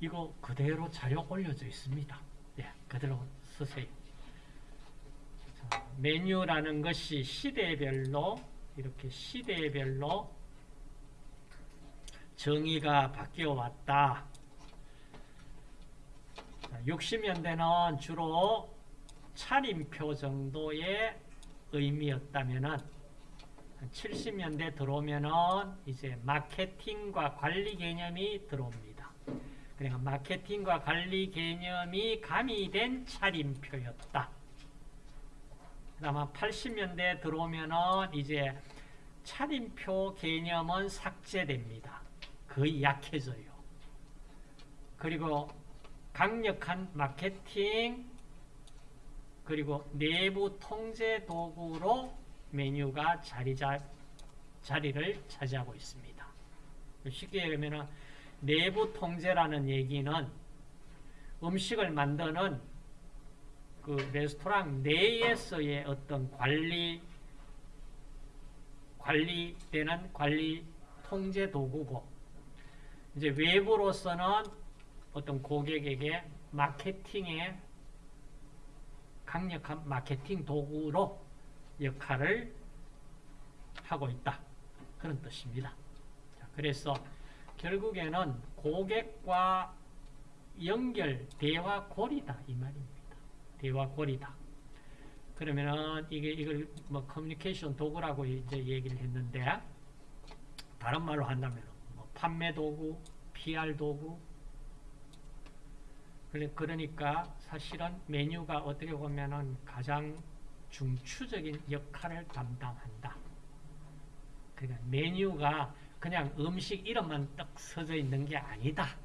이거 그대로 자료 올려져 있습니다. 예, 그대로 쓰세요. 자, 메뉴라는 것이 시대별로 이렇게 시대별로 정의가 바뀌어 왔다. 60년대는 주로 차림표 정도의 의미였다면은 70년대 들어오면은 이제 마케팅과 관리 개념이 들어옵니다. 그러니까 마케팅과 관리 개념이 가미된 차림표였다. 그다음 80년대 들어오면은 이제 차림표 개념은 삭제됩니다. 거의 약해져요. 그리고 강력한 마케팅 그리고 내부 통제 도구로 메뉴가 자리 자, 자리를 차지하고 있습니다. 쉽게 얘기하면 내부 통제라는 얘기는 음식을 만드는 그 레스토랑 내에서의 어떤 관리 관리되는 관리 통제 도구고 이제 외부로서는 어떤 고객에게 마케팅에 강력한 마케팅 도구로 역할을 하고 있다. 그런 뜻입니다. 그래서 결국에는 고객과 연결, 대화 고리다. 이 말입니다. 대화 고리다. 그러면은 이게 이걸 뭐 커뮤니케이션 도구라고 이제 얘기를 했는데 다른 말로 한다면 뭐 판매 도구, PR 도구, 그러니까 사실은 메뉴가 어떻게 보면은 가장 중추적인 역할을 담당한다. 그러니까 메뉴가 그냥 음식 이름만 딱 써져 있는 게 아니다.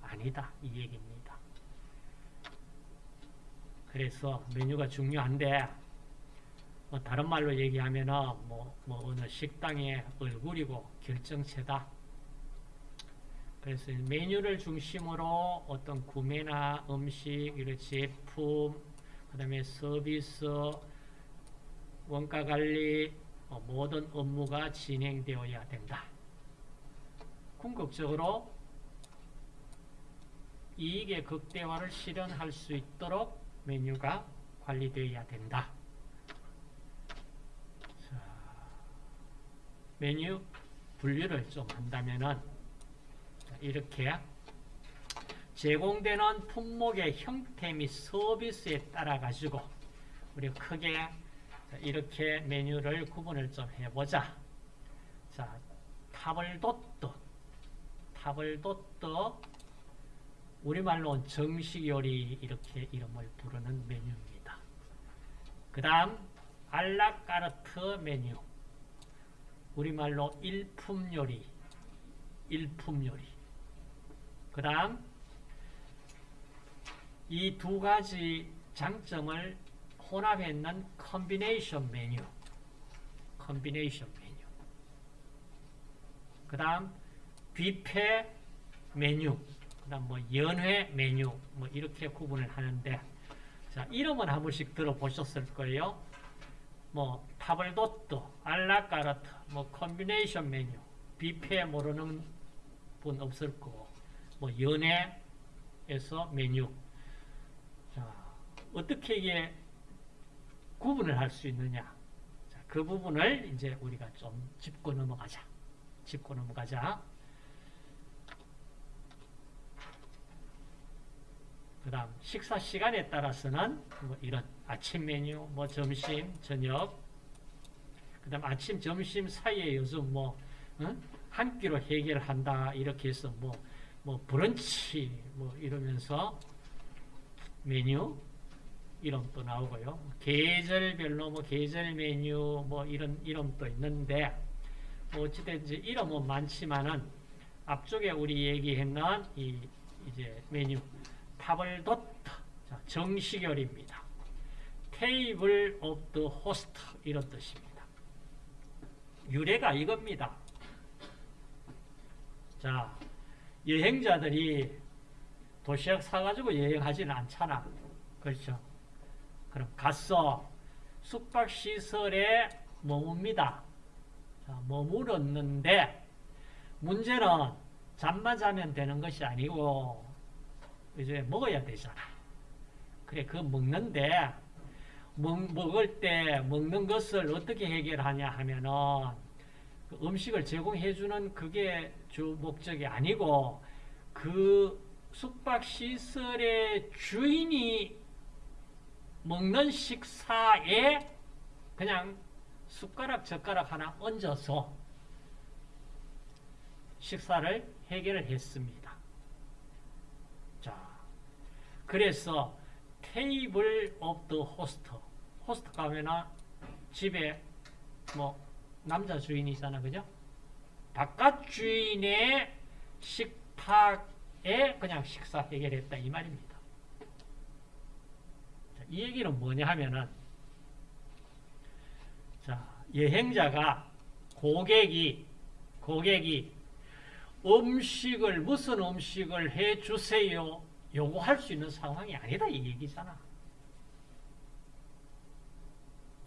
아니다. 이 얘기입니다. 그래서 메뉴가 중요한데 뭐 다른 말로 얘기하면은 뭐, 뭐 어느 식당의 얼굴이고 결정체다. 그래서 메뉴를 중심으로 어떤 구매나 음식, 제품, 그 다음에 서비스, 원가 관리, 뭐 모든 업무가 진행되어야 된다. 궁극적으로 이익의 극대화를 실현할 수 있도록 메뉴가 관리되어야 된다. 자, 메뉴 분류를 좀 한다면은 이렇게 제공되는 품목의 형태 및 서비스에 따라 가지고 우리 크게 이렇게 메뉴를 구분을 좀 해보자. 자, 타블도뜨, 타블도뜨, 우리말로 정식 요리 이렇게 이름을 부르는 메뉴입니다. 그 다음 à la carte 메뉴, 우리말로 일품 요리, 일품 요리. 그 다음 이 두 가지 장점을 혼합했는 combination 메뉴 combination 메뉴 그 다음 뷔페 메뉴 그 다음 뭐 연회 메뉴 뭐 이렇게 구분을 하는데 자 이름은 한 번씩 들어보셨을 거예요 뭐 table d'hôte, à la carte, 뭐 combination 메뉴 뷔페 모르는 분 없을 거고 뭐 연회석 메뉴. 자, 어떻게 이게 구분을 할 수 있느냐? 자, 그 부분을 이제 우리가 좀 짚고 넘어가자. 짚고 넘어가자. 그 다음 식사 시간에 따라서는 뭐 이런 아침 메뉴, 뭐 점심, 저녁 그 다음 아침, 점심 사이에 요즘 뭐 어? 한 끼로 해결한다 이렇게 해서 뭐 뭐 브런치 뭐 이러면서 메뉴 이름도 나오고요. 계절별로 뭐 계절 메뉴 뭐 이런 이름도 있는데 뭐 어찌든지 이름은 많지만은 앞쪽에 우리 얘기했는 이 이제 메뉴 table d'hôte 정식 요리입니다. Table of the host 이런 뜻입니다. 유래가 이겁니다. 자, 여행자들이 도시락 사가지고 여행하지는 않잖아. 그렇죠? 그럼 갔어. 숙박시설에 머뭅니다. 자, 머물었는데 문제는 잠만 자면 되는 것이 아니고 이제 먹어야 되잖아. 그래, 그 먹는데, 먹, 먹을 때 먹는 것을 어떻게 해결하냐 하면은, 그 음식을 제공해주는 그게 주 목적이 아니고, 그 숙박시설의 주인이 먹는 식사에 그냥 숟가락, 젓가락 하나 얹어서 식사를 해결을 했습니다. 자, 그래서 table of the host. Host 카면은 집에 뭐 남자 주인이잖아, 그죠? 바깥 주인의 식탁에 그냥 식사 해결했다 이 말입니다. 자, 이 얘기는 뭐냐 하면은 자, 여행자가 고객이 고객이 음식을 무슨 음식을 해 주세요 요구할 수 있는 상황이 아니다 이 얘기잖아.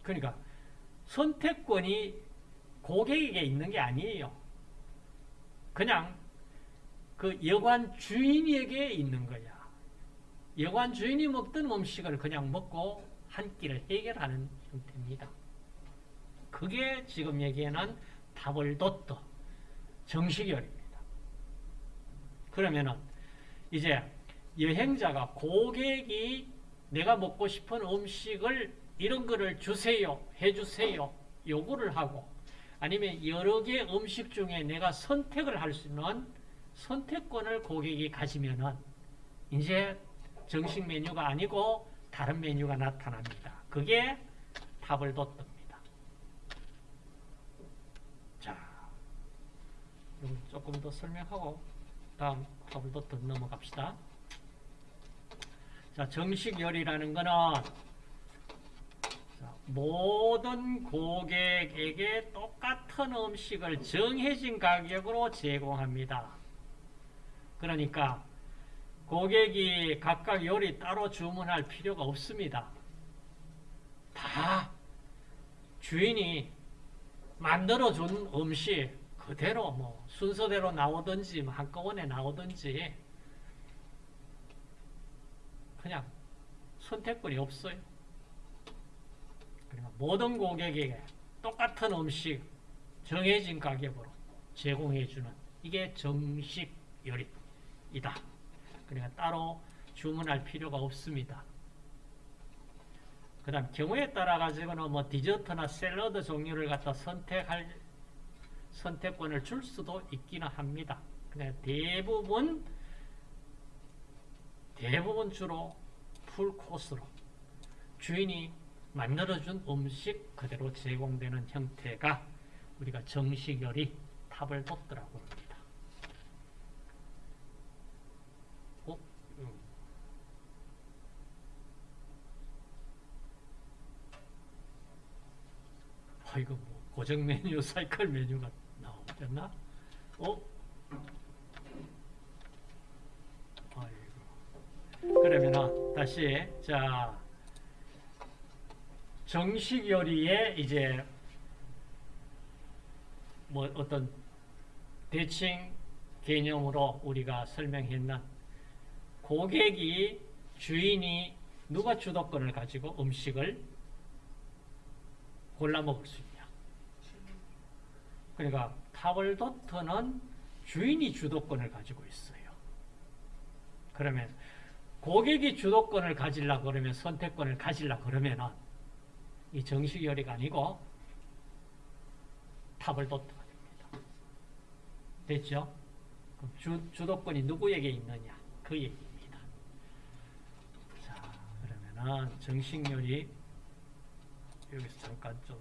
그러니까 선택권이 고객에게 있는 게 아니에요. 그냥 그 여관 주인에게 있는 거야. 여관 주인이 먹던 음식을 그냥 먹고 한 끼를 해결하는 형태입니다. 그게 지금 얘기하는 타벌도트 정식열입니다. 그러면은 이제 여행자가 고객이 내가 먹고 싶은 음식을 이런 거를 주세요, 해주세요 요구를 하고 아니면 여러 개 음식 중에 내가 선택을 할 수 있는 선택권을 고객이 가지면은 이제 정식 메뉴가 아니고 다른 메뉴가 나타납니다. 그게 타벌도트입니다. 자, 이거 조금 더 설명하고 다음 타벌도트 넘어갑시다. 자, 정식 요리라는 거는 자, 모든 고객에게 똑같은 음식을 정해진 가격으로 제공합니다. 그러니까 고객이 각각 요리 따로 주문할 필요가 없습니다. 다 주인이 만들어준 음식 그대로 뭐 순서대로 나오든지 뭐 한꺼번에 나오든지 그냥 선택권이 없어요. 그러니까 모든 고객에게 똑같은 음식 정해진 가격으로 제공해주는 이게 정식 요리이다. 그러니까 따로 주문할 필요가 없습니다. 그 다음 경우에 따라 가지고는 뭐 디저트나 샐러드 종류를 갖다 선택할 선택권을 줄 수도 있기는 합니다. 근데 대부분 대부분 주로 풀 코스로 주인이 만들어준 음식 그대로 제공되는 형태가 우리가 정식 요리 탑을 돋더라고 합니다. 어? 음. 아, 이거 뭐 고정 메뉴, 사이클 메뉴가 나오잖아? 어? 아이고. 그러면은 다시 자 정식 요리에 이제 뭐 어떤 대칭 개념으로 우리가 설명했는 고객이 주인이 누가 주도권을 가지고 음식을 골라 먹을 수 있냐. 그러니까 타블도트는 주인이 주도권을 가지고 있어요. 그러면 고객이 주도권을 가지려 그러면 선택권을 가지려 그러면은 이 정식 요리가 아니고 타블도트가 됩니다. 됐죠? 주, 주도권이 누구에게 있느냐? 그 얘기입니다. 자, 그러면은 정식 요리 여기서 잠깐 좀